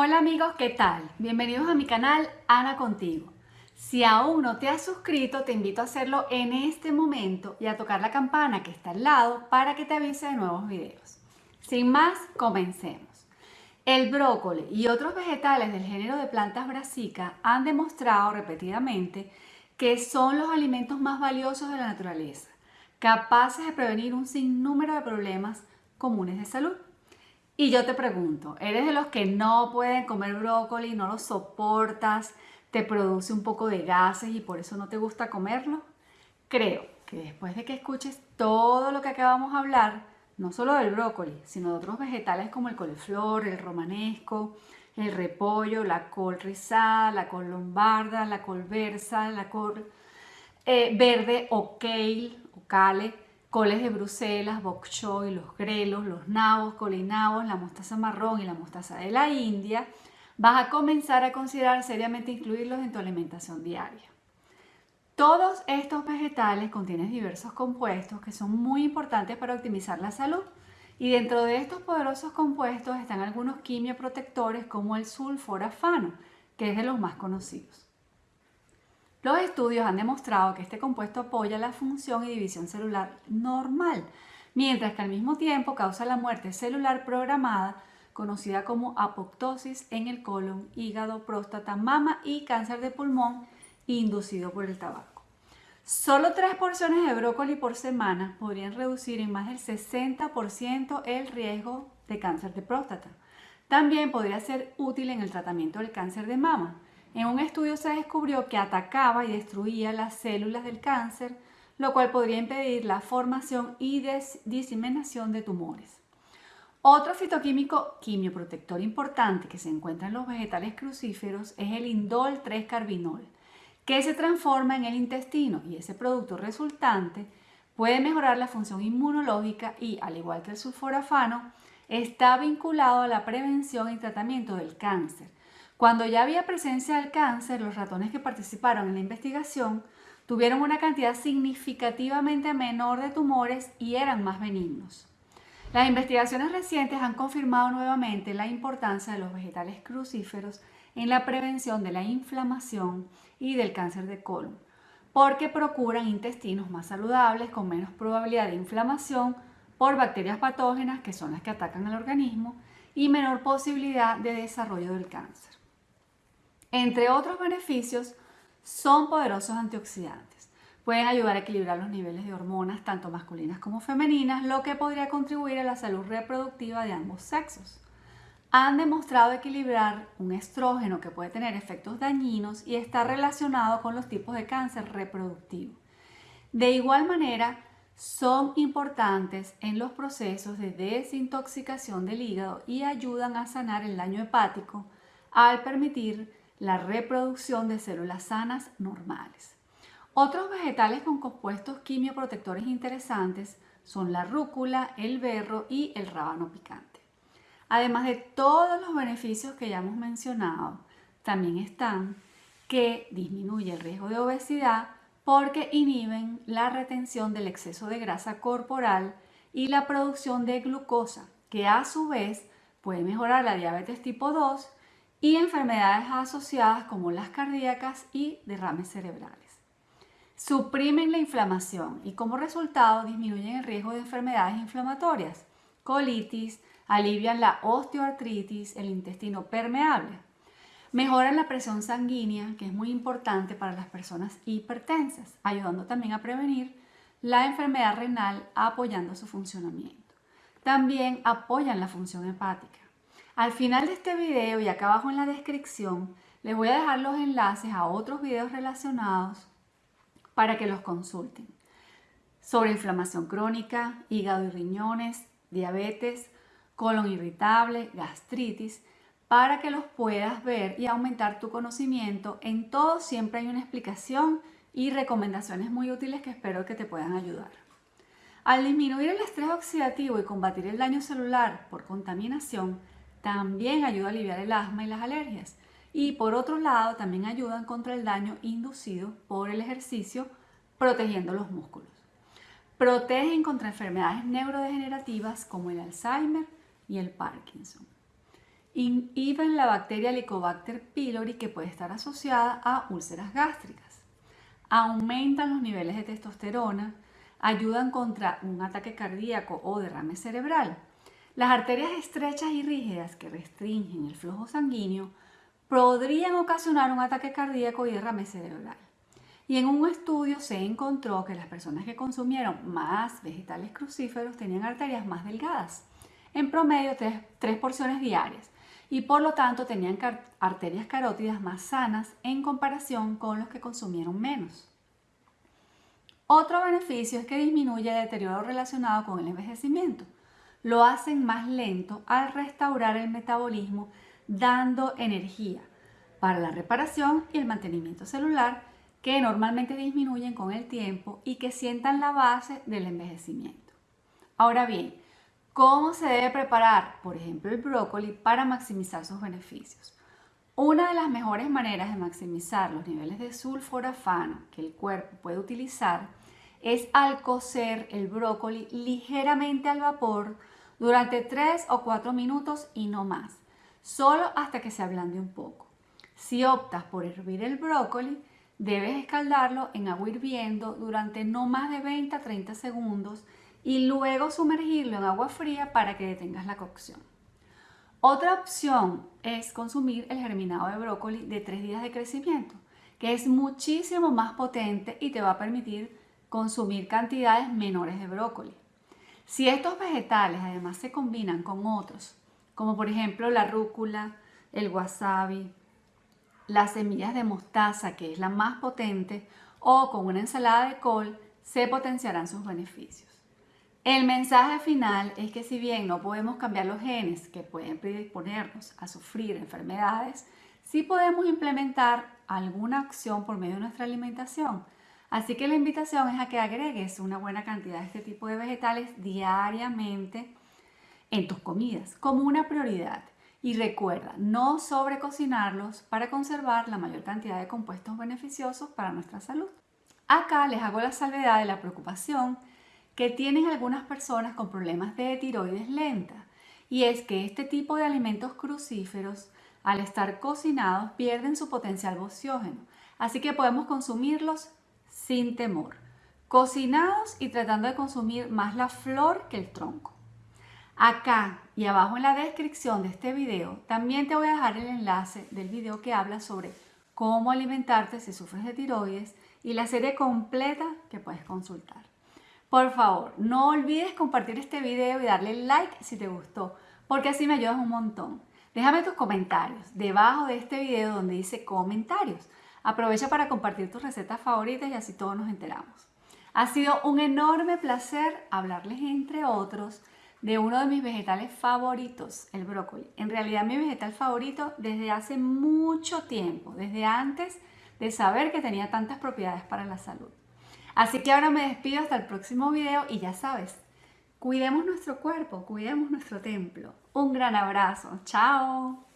Hola amigos, ¿qué tal? Bienvenidos a mi canal Ana Contigo. Si aún no te has suscrito, te invito a hacerlo en este momento y a tocar la campana que está al lado para que te avise de nuevos videos. Sin más, comencemos. El brócoli y otros vegetales del género de plantas brassica han demostrado repetidamente que son los alimentos más valiosos de la naturaleza, capaces de prevenir un sinnúmero de problemas comunes de salud. Y yo te pregunto, ¿eres de los que no pueden comer brócoli, no lo soportas, te produce un poco de gases y por eso no te gusta comerlo? Creo que después de que escuches todo lo que acabamos de hablar, no solo del brócoli, sino de otros vegetales como el coliflor, el romanesco, el repollo, la col rizada, la col lombarda, la col versa, la col eh, verde o kale o kale, coles de Bruselas, bok choy, los grelos, los nabos, colinabos, la mostaza marrón y la mostaza de la India, vas a comenzar a considerar seriamente incluirlos en tu alimentación diaria. Todos estos vegetales contienen diversos compuestos que son muy importantes para optimizar la salud y dentro de estos poderosos compuestos están algunos quimioprotectores como el sulforafano, que es de los más conocidos. Los estudios han demostrado que este compuesto apoya la función y división celular normal, mientras que al mismo tiempo causa la muerte celular programada, conocida como apoptosis en el colon, hígado, próstata, mama y cáncer de pulmón inducido por el tabaco. Solo tres porciones de brócoli por semana podrían reducir en más del 60% el riesgo de cáncer de próstata. También podría ser útil en el tratamiento del cáncer de mama en un estudio se descubrió que atacaba y destruía las células del cáncer, lo cual podría impedir la formación y diseminación de tumores. Otro fitoquímico quimioprotector importante que se encuentra en los vegetales crucíferos es el indol 3-carbinol, que se transforma en el intestino y ese producto resultante puede mejorar la función inmunológica y, al igual que el sulforafano, está vinculado a la prevención y tratamiento del cáncer, cuando ya había presencia del cáncer, los ratones que participaron en la investigación tuvieron una cantidad significativamente menor de tumores y eran más benignos. Las investigaciones recientes han confirmado nuevamente la importancia de los vegetales crucíferos en la prevención de la inflamación y del cáncer de colon, porque procuran intestinos más saludables con menos probabilidad de inflamación por bacterias patógenas que son las que atacan al organismo y menor posibilidad de desarrollo del cáncer. Entre otros beneficios, son poderosos antioxidantes. Pueden ayudar a equilibrar los niveles de hormonas, tanto masculinas como femeninas, lo que podría contribuir a la salud reproductiva de ambos sexos. Han demostrado equilibrar un estrógeno que puede tener efectos dañinos y está relacionado con los tipos de cáncer reproductivo. De igual manera, son importantes en los procesos de desintoxicación del hígado y ayudan a sanar el daño hepático al permitir la reproducción de células sanas normales. Otros vegetales con compuestos quimioprotectores interesantes son la rúcula, el berro y el rábano picante. Además de todos los beneficios que ya hemos mencionado, también están que disminuye el riesgo de obesidad porque inhiben la retención del exceso de grasa corporal y la producción de glucosa, que a su vez puede mejorar la diabetes tipo 2 y enfermedades asociadas como las cardíacas y derrames cerebrales. Suprimen la inflamación y como resultado disminuyen el riesgo de enfermedades inflamatorias, colitis, alivian la osteoartritis, el intestino permeable. Mejoran la presión sanguínea, que es muy importante para las personas hipertensas, ayudando también a prevenir la enfermedad renal apoyando su funcionamiento. También apoyan la función hepática. Al final de este video y acá abajo en la descripción les voy a dejar los enlaces a otros videos relacionados para que los consulten. Sobre inflamación crónica, hígado y riñones, diabetes, colon irritable, gastritis, para que los puedas ver y aumentar tu conocimiento. En todo siempre hay una explicación y recomendaciones muy útiles que espero que te puedan ayudar. Al disminuir el estrés oxidativo y combatir el daño celular por contaminación, también ayuda a aliviar el asma y las alergias. Y por otro lado, también ayudan contra el daño inducido por el ejercicio, protegiendo los músculos. Protegen contra enfermedades neurodegenerativas como el Alzheimer y el Parkinson. inhiben la bacteria Helicobacter pylori que puede estar asociada a úlceras gástricas. Aumentan los niveles de testosterona, ayudan contra un ataque cardíaco o derrame cerebral. Las arterias estrechas y rígidas que restringen el flujo sanguíneo podrían ocasionar un ataque cardíaco y derrame cerebral. Y en un estudio se encontró que las personas que consumieron más vegetales crucíferos tenían arterias más delgadas, en promedio tres, porciones diarias, y por lo tanto tenían arterias carótidas más sanas en comparación con los que consumieron menos. Otro beneficio es que disminuye el deterioro relacionado con el envejecimiento. Lo hacen más lento al restaurar el metabolismo, dando energía para la reparación y el mantenimiento celular que normalmente disminuyen con el tiempo y que sientan la base del envejecimiento. Ahora bien, ¿cómo se debe preparar, por ejemplo, el brócoli para maximizar sus beneficios? Una de las mejores maneras de maximizar los niveles de sulforafano que el cuerpo puede utilizar es al cocer el brócoli ligeramente al vapor durante 3 o 4 minutos y no más, solo hasta que se ablande un poco. Si optas por hervir el brócoli, Debes escaldarlo en agua hirviendo durante no más de 20 a 30 segundos y luego sumergirlo en agua fría para que detengas la cocción. Otra opción es consumir el germinado de brócoli de 3 días de crecimiento, que es muchísimo más potente y te va a permitir consumir cantidades menores de brócoli. Si estos vegetales además se combinan con otros, como por ejemplo la rúcula, el wasabi, las semillas de mostaza, que es la más potente, o con una ensalada de col, se potenciarán sus beneficios. El mensaje final es que si bien no podemos cambiar los genes que pueden predisponernos a sufrir enfermedades, sí podemos implementar alguna acción por medio de nuestra alimentación. Así que la invitación es a que agregues una buena cantidad de este tipo de vegetales diariamente en tus comidas como una prioridad. Y recuerda, no sobrecocinarlos para conservar la mayor cantidad de compuestos beneficiosos para nuestra salud. Acá les hago la salvedad de la preocupación que tienen algunas personas con problemas de tiroides lenta y es que este tipo de alimentos crucíferos al estar cocinados pierden su potencial bociógeno, así que podemos consumirlos sin temor, cocinados y tratando de consumir más la flor que el tronco. Acá y abajo en la descripción de este video también te voy a dejar el enlace del video que habla sobre cómo alimentarte si sufres de tiroides y la serie completa que puedes consultar. Por favor, no olvides compartir este video y darle like si te gustó, porque así me ayudas un montón. Déjame tus comentarios debajo de este video donde dice comentarios. Aprovecha para compartir tus recetas favoritas y así todos nos enteramos. Ha sido un enorme placer hablarles entre otros de uno de mis vegetales favoritos, el brócoli. En realidad mi vegetal favorito desde hace mucho tiempo, desde antes de saber que tenía tantas propiedades para la salud. Así que ahora me despido hasta el próximo video y ya sabes, cuidemos nuestro cuerpo, cuidemos nuestro templo. Un gran abrazo, chao.